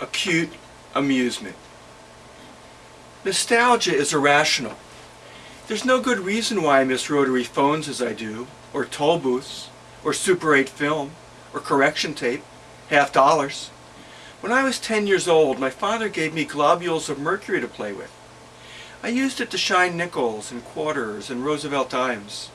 acute amusement. Nostalgia is irrational. There's no good reason why I miss rotary phones as I do, or toll booths, or Super 8 film, or correction tape, half dollars. When I was 10 years old, my father gave me globules of mercury to play with. I used it to shine nickels and quarters and Roosevelt dimes.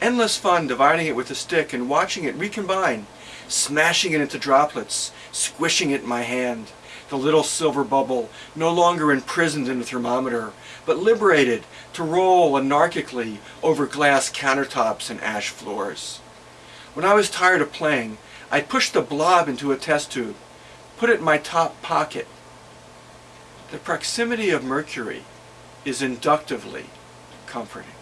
Endless fun dividing it with a stick and watching it recombine, smashing it into droplets, squishing it in my hand the little silver bubble, no longer imprisoned in a thermometer, but liberated to roll anarchically over glass countertops and ash floors. When I was tired of playing, I'd push the blob into a test tube, put it in my top pocket. The proximity of mercury is inductively comforting.